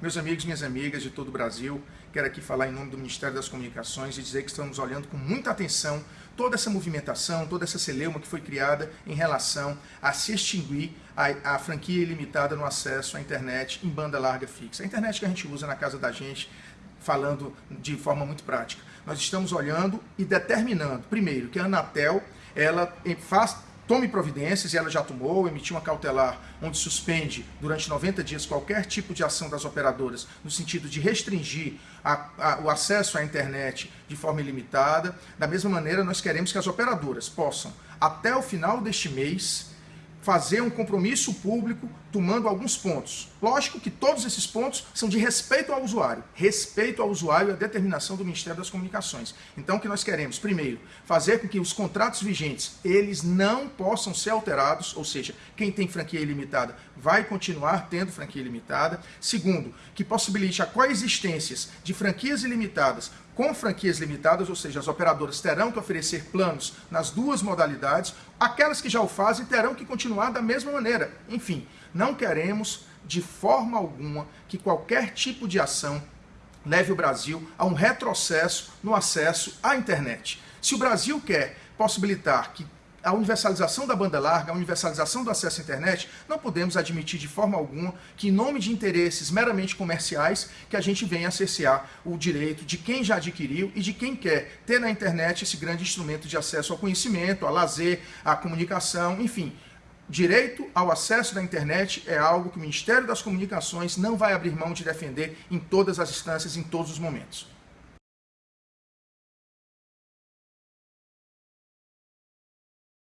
Meus amigos, minhas amigas de todo o Brasil, quero aqui falar em nome do Ministério das Comunicações e dizer que estamos olhando com muita atenção toda essa movimentação, toda essa celeuma que foi criada em relação a se extinguir a, a franquia ilimitada no acesso à internet em banda larga fixa. A internet que a gente usa na casa da gente, falando de forma muito prática. Nós estamos olhando e determinando, primeiro, que a Anatel ela faz tome providências, e ela já tomou, emitiu uma cautelar onde suspende durante 90 dias qualquer tipo de ação das operadoras no sentido de restringir a, a, o acesso à internet de forma ilimitada. Da mesma maneira, nós queremos que as operadoras possam, até o final deste mês, fazer um compromisso público tomando alguns pontos. Lógico que todos esses pontos são de respeito ao usuário, respeito ao usuário e a determinação do Ministério das Comunicações. Então o que nós queremos? Primeiro, fazer com que os contratos vigentes, eles não possam ser alterados, ou seja, quem tem franquia ilimitada vai continuar tendo franquia ilimitada. Segundo, que possibilite a coexistência de franquias ilimitadas com franquias limitadas, ou seja, as operadoras terão que oferecer planos nas duas modalidades, aquelas que já o fazem terão que continuar da mesma maneira. Enfim, não queremos de forma alguma que qualquer tipo de ação leve o Brasil a um retrocesso no acesso à internet. Se o Brasil quer possibilitar que a universalização da banda larga, a universalização do acesso à internet, não podemos admitir de forma alguma que, em nome de interesses meramente comerciais, que a gente venha a cercear o direito de quem já adquiriu e de quem quer ter na internet esse grande instrumento de acesso ao conhecimento, ao lazer, à comunicação, enfim. Direito ao acesso da internet é algo que o Ministério das Comunicações não vai abrir mão de defender em todas as instâncias, em todos os momentos.